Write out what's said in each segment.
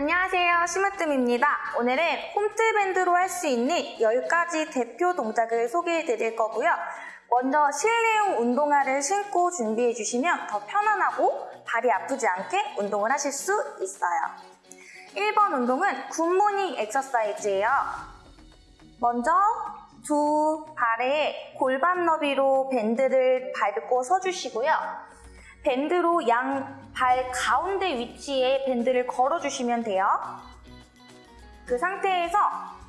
안녕하세요. 심으뜸입니다. 오늘은 홈트밴드로 할 수 있는 10가지 대표 동작을 소개해 드릴 거고요. 먼저 실내용 운동화를 신고 준비해 주시면 더 편안하고 발이 아프지 않게 운동을 하실 수 있어요. 1번 운동은 굿모닝 엑서사이즈예요. 먼저 두 발에 골반 너비로 밴드를 밟고 서주시고요. 밴드로 양 발 가운데 위치에 밴드를 걸어주시면 돼요. 그 상태에서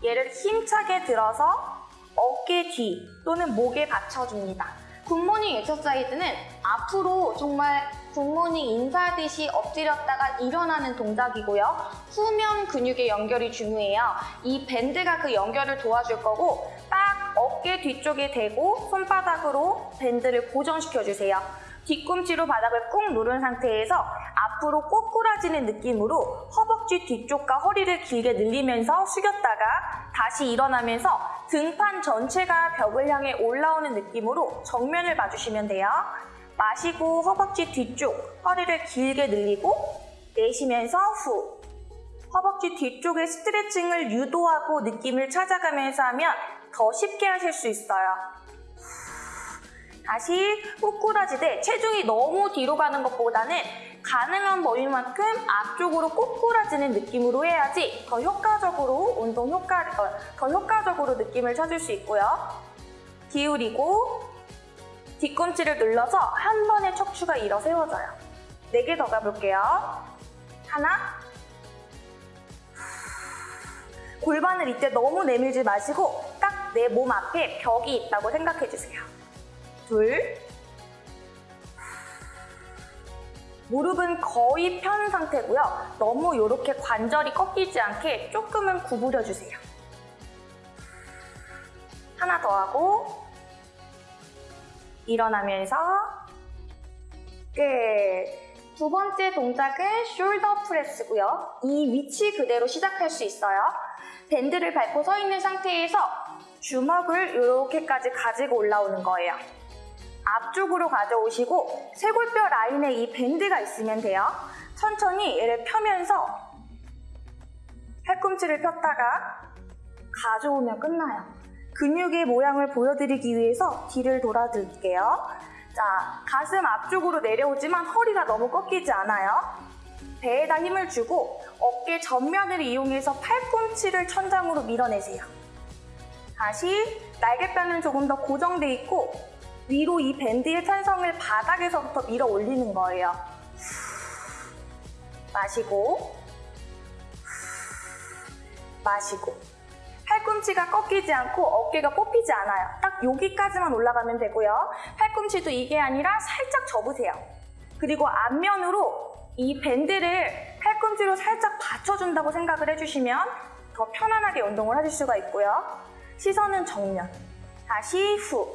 얘를 힘차게 들어서 어깨 뒤 또는 목에 받쳐줍니다. good morning exercise는 앞으로 정말 good morning 인사하듯이 엎드렸다가 일어나는 동작이고요. 후면 근육의 연결이 중요해요. 이 밴드가 그 연결을 도와줄 거고 딱 어깨 뒤쪽에 대고 손바닥으로 밴드를 고정시켜주세요. 뒤꿈치로 바닥을 꾹 누른 상태에서 앞으로 꼬꾸라지는 느낌으로 허벅지 뒤쪽과 허리를 길게 늘리면서 숙였다가 다시 일어나면서 등판 전체가 벽을 향해 올라오는 느낌으로 정면을 봐주시면 돼요. 마시고 허벅지 뒤쪽, 허리를 길게 늘리고 내쉬면서 후. 허벅지 뒤쪽의 스트레칭을 유도하고 느낌을 찾아가면서 하면 더 쉽게 하실 수 있어요. 다시 꼬꾸라지되 체중이 너무 뒤로 가는 것보다는 가능한 범위만큼 앞쪽으로 꼬꾸라지는 느낌으로 해야지 더 효과적으로 운동 효과, 어, 더 효과적으로 느낌을 찾을 수 있고요. 기울이고 뒤꿈치를 눌러서 한 번에 척추가 일어 세워져요. 네 개 더 가볼게요. 하나 골반을 이때 너무 내밀지 마시고 딱 내 몸 앞에 벽이 있다고 생각해 주세요. 둘 무릎은 거의 편 상태고요. 너무 이렇게 관절이 꺾이지 않게 조금은 구부려 주세요. 하나 더 하고 일어나면서 끝. 두 번째 동작은 shoulder press고요. 이 위치 그대로 시작할 수 있어요. 밴드를 밟고 서 있는 상태에서 주먹을 이렇게까지 가지고 올라오는 거예요. 앞쪽으로 가져오시고 쇄골뼈 라인에 이 밴드가 있으면 돼요. 천천히 얘를 펴면서 팔꿈치를 폈다가 가져오면 끝나요. 근육의 모양을 보여드리기 위해서 뒤를 돌아드릴게요. 자, 가슴 앞쪽으로 내려오지만 허리가 너무 꺾이지 않아요. 배에다 힘을 주고 어깨 전면을 이용해서 팔꿈치를 천장으로 밀어내세요. 다시 날개뼈는 조금 더 고정돼 있고 위로 이 밴드의 탄성을 바닥에서부터 밀어 올리는 거예요. 마시고 마시고 팔꿈치가 꺾이지 않고 어깨가 뽑히지 않아요. 딱 여기까지만 올라가면 되고요. 팔꿈치도 이게 아니라 살짝 접으세요. 그리고 앞면으로 이 밴드를 팔꿈치로 살짝 받쳐준다고 생각을 해주시면 더 편안하게 운동을 하실 수가 있고요. 시선은 정면. 다시 후.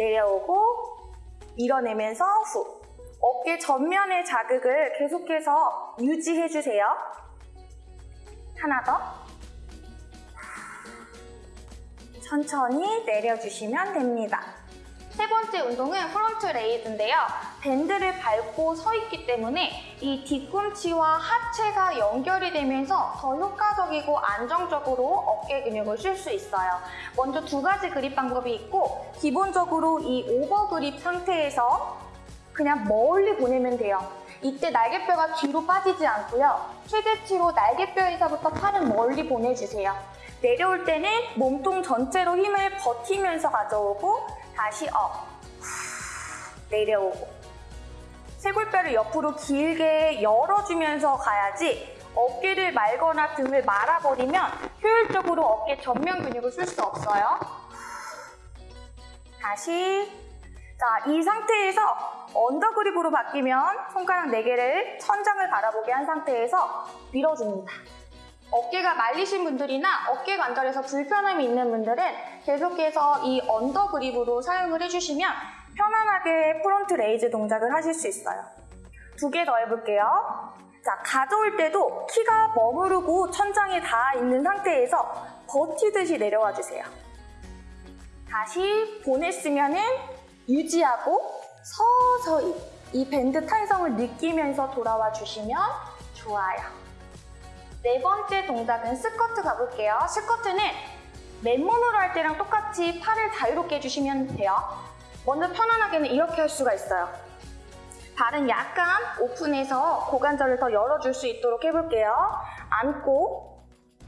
내려오고 밀어내면서 후. 어깨 전면의 자극을 계속해서 유지해주세요. 하나 더. 천천히 내려주시면 됩니다. 세 번째 운동은 front raise인데요. 밴드를 밟고 서 있기 때문에 이 뒤꿈치와 하체가 연결이 되면서 더 효과적이고 안정적으로 어깨 근육을 쓸 수 있어요. 먼저 두 가지 그립 방법이 있고 기본적으로 이 over grip 상태에서 그냥 멀리 보내면 돼요. 이때 날개뼈가 뒤로 빠지지 않고요. 최대치로 날개뼈에서부터 팔은 멀리 보내주세요. 내려올 때는 몸통 전체로 힘을 버티면서 가져오고 다시 up, 내려오고 쇄골뼈를 옆으로 길게 열어주면서 가야지 어깨를 말거나 등을 말아버리면 효율적으로 어깨 전면 근육을 쓸 수 없어요. 다시 자, 이 상태에서 under grip으로 바뀌면 손가락 4개를 천장을 바라보게 한 상태에서 밀어줍니다. 어깨가 말리신 분들이나 어깨 관절에서 불편함이 있는 분들은 계속해서 이 under grip으로 사용을 해주시면 편안하게 front raise 동작을 하실 수 있어요. 두 개 더 해볼게요. 자, 가져올 때도 키가 머무르고 천장에 닿아 있는 상태에서 버티듯이 내려와 주세요. 다시 보냈으면 은 유지하고 서서히 이 밴드 탄성을 느끼면서 돌아와 주시면 좋아요. 네 번째 동작은 스쿼트 가볼게요. 스쿼트는 맨몸으로 할 때랑 똑같이 팔을 자유롭게 해주시면 돼요. 먼저 편안하게는 이렇게 할 수가 있어요. 발은 약간 오픈해서 고관절을 더 열어줄 수 있도록 해볼게요. 앉고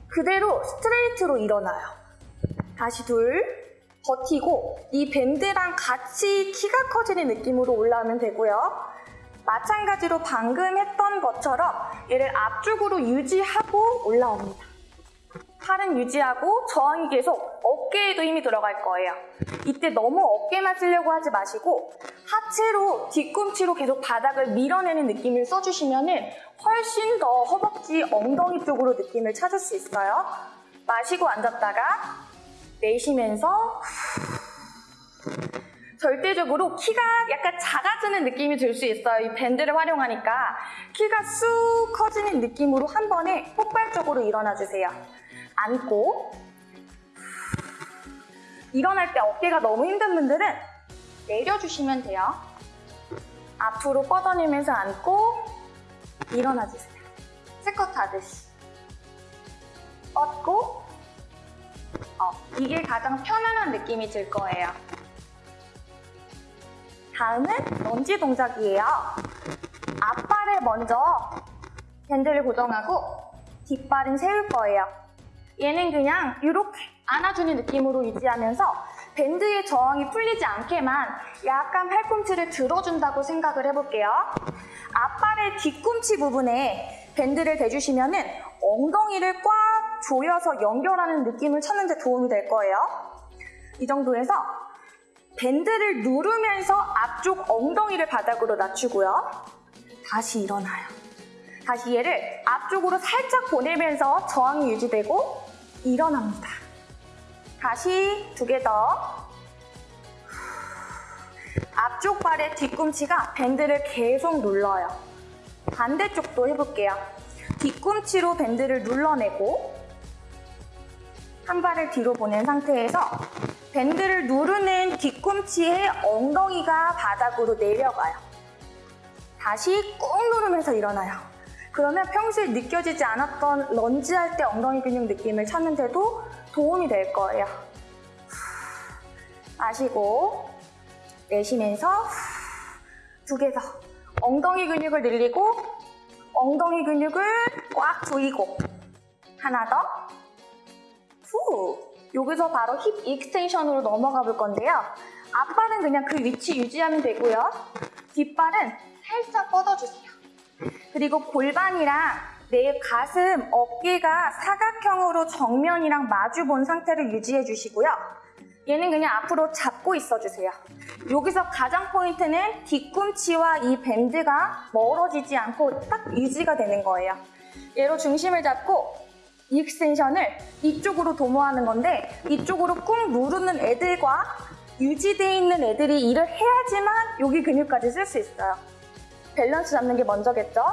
그대로 스트레이트로 일어나요. 다시 둘, 버티고 이 밴드랑 같이 키가 커지는 느낌으로 올라오면 되고요. 마찬가지로 방금 했던 것처럼 얘를 앞쪽으로 유지하고 올라옵니다. 팔은 유지하고 저항이 계속 어깨에도 힘이 들어갈 거예요. 이때 너무 어깨만 쓰려고 하지 마시고 하체로 뒤꿈치로 계속 바닥을 밀어내는 느낌을 써주시면 훨씬 더 허벅지 엉덩이 쪽으로 느낌을 찾을 수 있어요. 마시고 앉았다가 내쉬면서 절대적으로 키가 약간 작아지는 느낌이 들 수 있어요. 이 밴드를 활용하니까 키가 쑥 커지는 느낌으로 한 번에 폭발적으로 일어나 주세요. 앉고 일어날 때 어깨가 너무 힘든 분들은 내려주시면 돼요. 앞으로 뻗어내면서 앉고 일어나 주세요. 스쿼트 하듯이 뻗고 어, 이게 가장 편안한 느낌이 들 거예요. 다음은 런지 동작이에요. 앞발을 먼저 밴드를 고정하고 뒷발은 세울 거예요. 얘는 그냥 이렇게 안아주는 느낌으로 유지하면서 밴드의 저항이 풀리지 않게만 약간 팔꿈치를 들어준다고 생각을 해볼게요. 앞발의 뒤꿈치 부분에 밴드를 대주시면 은 엉덩이를 꽉 조여서 연결하는 느낌을 찾는 데 도움이 될 거예요. 이 정도에서 밴드를 누르면서 앞쪽 엉덩이를 바닥으로 낮추고요. 다시 일어나요. 다시 얘를 앞쪽으로 살짝 보내면서 저항이 유지되고 일어납니다. 다시 두 개 더. 앞쪽 발의 뒤꿈치가 밴드를 계속 눌러요. 반대쪽도 해볼게요. 뒤꿈치로 밴드를 눌러내고 한 발을 뒤로 보낸 상태에서 밴드를 누르는 뒤꿈치의 엉덩이가 바닥으로 내려가요. 다시 꾹 누르면서 일어나요. 그러면 평소에 느껴지지 않았던 런지 할 때 엉덩이 근육 느낌을 찾는데도 도움이 될 거예요. 마시고 내쉬면서 두 개 더. 엉덩이 근육을 늘리고 엉덩이 근육을 꽉 조이고 하나 더. 후. 여기서 바로 hip extension으로 넘어가 볼 건데요. 앞발은 그냥 그 위치 유지하면 되고요. 뒷발은 살짝 뻗어주세요. 그리고 골반이랑 내 가슴, 어깨가 사각형으로 정면이랑 마주 본 상태를 유지해 주시고요. 얘는 그냥 앞으로 잡고 있어주세요. 여기서 가장 포인트는 뒤꿈치와 이 밴드가 멀어지지 않고 딱 유지가 되는 거예요. 얘로 중심을 잡고 extension을 이쪽으로 도모하는 건데 이쪽으로 꾹 누르는 애들과 유지되어 있는 애들이 일을 해야지만 여기 근육까지 쓸 수 있어요. 밸런스 잡는 게 먼저겠죠?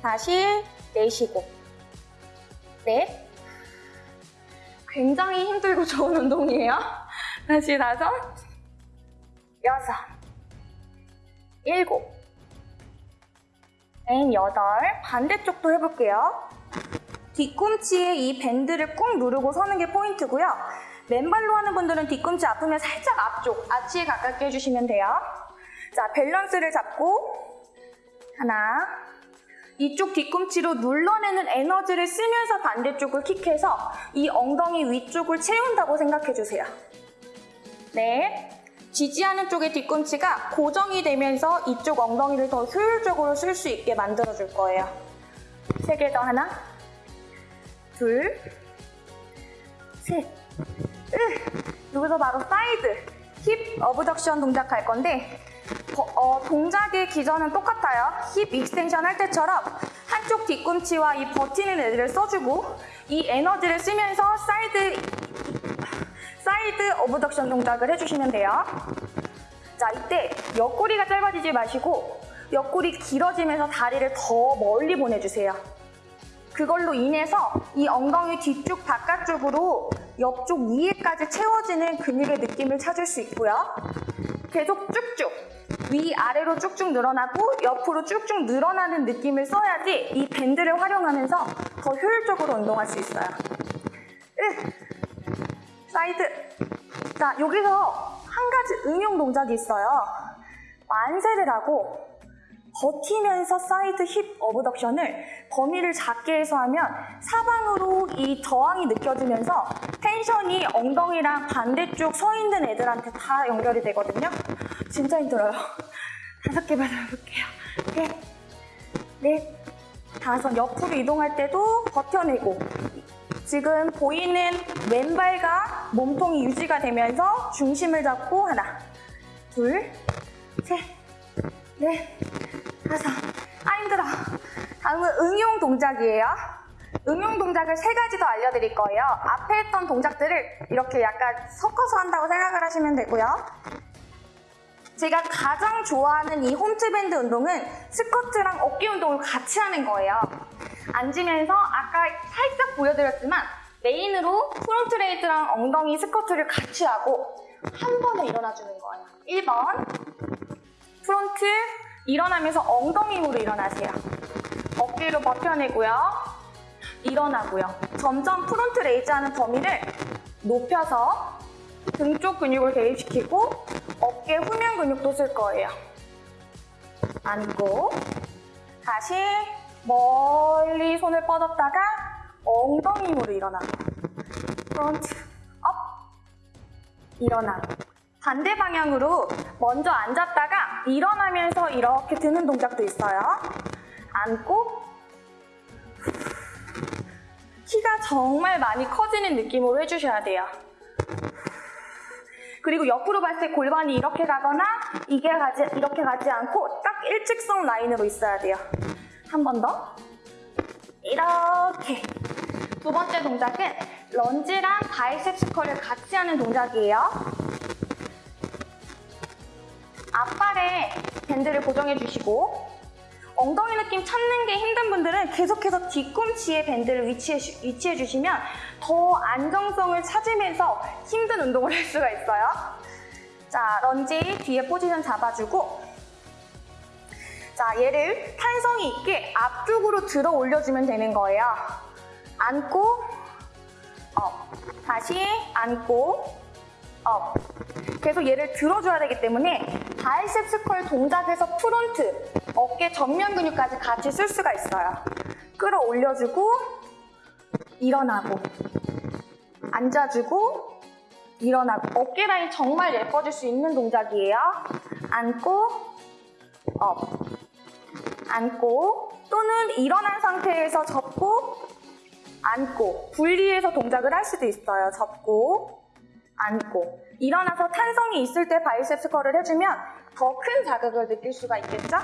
다시 내쉬고 넷 굉장히 힘들고 좋은 운동이에요. 다시 다섯 여섯 일곱 and 여덟 반대쪽도 해볼게요. 뒤꿈치에 이 밴드를 꾹 누르고 서는 게 포인트고요. 맨발로 하는 분들은 뒤꿈치 아프면 살짝 앞쪽, 아치에 가깝게 해주시면 돼요. 자, 밸런스를 잡고 하나 이쪽 뒤꿈치로 눌러내는 에너지를 쓰면서 반대쪽을 킥해서 이 엉덩이 위쪽을 채운다고 생각해주세요. 네, 지지하는 쪽의 뒤꿈치가 고정이 되면서 이쪽 엉덩이를 더 효율적으로 쓸 수 있게 만들어줄 거예요. 세 개 더 하나 둘, 셋, 으. 여기서 바로 side, hip abduction 동작 할 건데 어, 어, 동작의 기전은 똑같아요. hip extension 할 때처럼 한쪽 뒤꿈치와 이 버티는 애들을 써주고 이 에너지를 쓰면서 side side abduction 동작을 해주시면 돼요. 자, 이때 옆구리가 짧아지지 마시고 옆구리 길어지면서 다리를 더 멀리 보내주세요. 그걸로 인해서 이 엉덩이 뒤쪽 바깥쪽으로 옆쪽 위에까지 채워지는 근육의 느낌을 찾을 수 있고요. 계속 쭉쭉 위아래로 쭉쭉 늘어나고 옆으로 쭉쭉 늘어나는 느낌을 써야지 이 밴드를 활용하면서 더 효율적으로 운동할 수 있어요. 으, 사이드. 자, 여기서 한 가지 응용 동작이 있어요. 만세를 하고 버티면서 side hip abduction을 범위를 작게 해서 하면 사방으로 이 저항이 느껴지면서 tension이 엉덩이랑 반대쪽 서 있는 애들한테 다 연결이 되거든요. 진짜 힘들어요. 다섯 개만 해볼게요. 넷, 넷, 다섯. 옆으로 이동할 때도 버텨내고 지금 보이는 왼발과 몸통이 유지가 되면서 중심을 잡고 하나, 둘, 셋, 넷, 다섯. 아 힘들어. 다음은 응용 동작이에요. 응용 동작을 세 가지 더 알려드릴 거예요. 앞에 했던 동작들을 이렇게 약간 섞어서 한다고 생각을 하시면 되고요. 제가 가장 좋아하는 이 홈트밴드 운동은 스쿼트랑 어깨 운동을 같이 하는 거예요. 앉으면서 아까 살짝 보여드렸지만 main으로 front raise랑 엉덩이 스쿼트를 같이 하고 한 번에 일어나주는 거예요. 1번 front 일어나면서 엉덩이 힘으로 일어나세요. 어깨로 버텨내고요. 일어나고요. 점점 front raise 하는 범위를 높여서 등 쪽 근육을 개입시키고 어깨 후면 근육도 쓸 거예요. 앉고 다시 멀리 손을 뻗었다가 엉덩이 힘으로 일어나고 front up 일어나고 반대 방향으로 먼저 앉았다가 일어나면서 이렇게 드는 동작도 있어요. 앉고 키가 정말 많이 커지는 느낌으로 해주셔야 돼요. 그리고 옆으로 봤을 때 골반이 이렇게 가거나 이게 가지, 이렇게 가지 않고 딱 일직선 라인으로 있어야 돼요. 한 번 더. 이렇게. 두 번째 동작은 lunge랑 biceps curl을 같이 하는 동작이에요. 앞발에 밴드를 고정해 주시고 엉덩이 느낌 찾는 게 힘든 분들은 계속해서 뒤꿈치에 밴드를 위치해, 주- 위치해 주시면 더 안정성을 찾으면서 힘든 운동을 할 수가 있어요. 자, 런지 뒤에 포지션 잡아주고 자, 얘를 탄성이 있게 앞쪽으로 들어 올려주면 되는 거예요. 앉고 up, 다시 앉고 up. 계속 얘를 들어줘야 되기 때문에 biceps curl 동작에서 front, 어깨 전면 근육까지 같이 쓸 수가 있어요. 끌어올려주고 일어나고 앉아주고 일어나고 어깨 라인 정말 예뻐질 수 있는 동작이에요. 앉고 up 앉고 또는 일어난 상태에서 접고 앉고 분리해서 동작을 할 수도 있어요. 접고 앉고 일어나서 탄성이 있을 때 biceps curl을 해주면 더 큰 자극을 느낄 수가 있겠죠?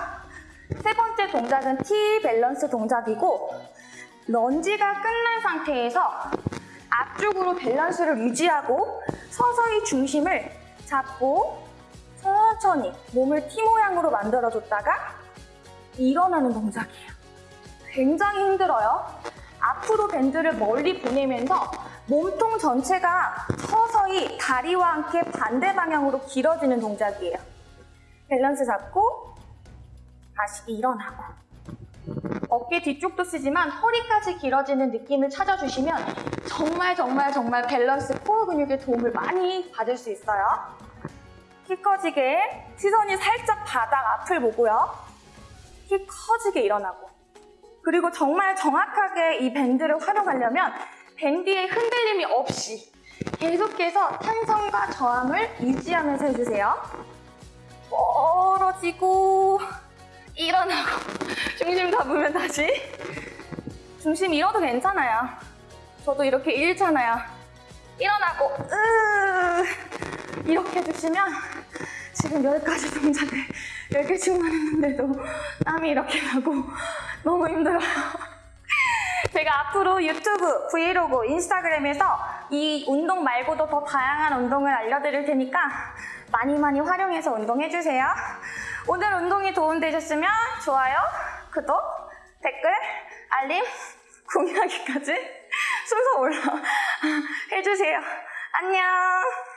세 번째 동작은 T 밸런스 동작이고 lunge가 끝난 상태에서 앞쪽으로 밸런스를 유지하고 서서히 중심을 잡고 천천히 몸을 T 모양으로 만들어줬다가 일어나는 동작이에요. 굉장히 힘들어요. 앞으로 밴드를 멀리 보내면서 몸통 전체가 서서히 다리와 함께 반대 방향으로 길어지는 동작이에요. 밸런스 잡고 다시 일어나고 어깨 뒤쪽도 쓰지만 허리까지 길어지는 느낌을 찾아주시면 정말 정말 정말 밸런스 코어 근육의 도움을 많이 받을 수 있어요. 키 커지게 시선이 살짝 바닥 앞을 보고요. 키 커지게 일어나고 그리고 정말 정확하게 이 밴드를 활용하려면 밴드의 흔들림이 없이 계속해서 탄성과 저항을 유지하면서 해주세요. 멀어지고 일어나고 중심 잡으면 다시 중심 잃어도 괜찮아요. 저도 이렇게 잃잖아요. 일어나고 으 이렇게 해주시면 지금 10가지 동작을 10개씩만 했는데도 땀이 이렇게 나고 너무 힘들어요. 제가 앞으로 유튜브, 브이로그, 인스타그램에서 이 운동 말고도 더 다양한 운동을 알려드릴 테니까 많이 많이 활용해서 운동해주세요. 오늘 운동이 도움되셨으면 좋아요, 구독, 댓글, 알림, 공유하기까지 순서 올라 해주세요. 안녕!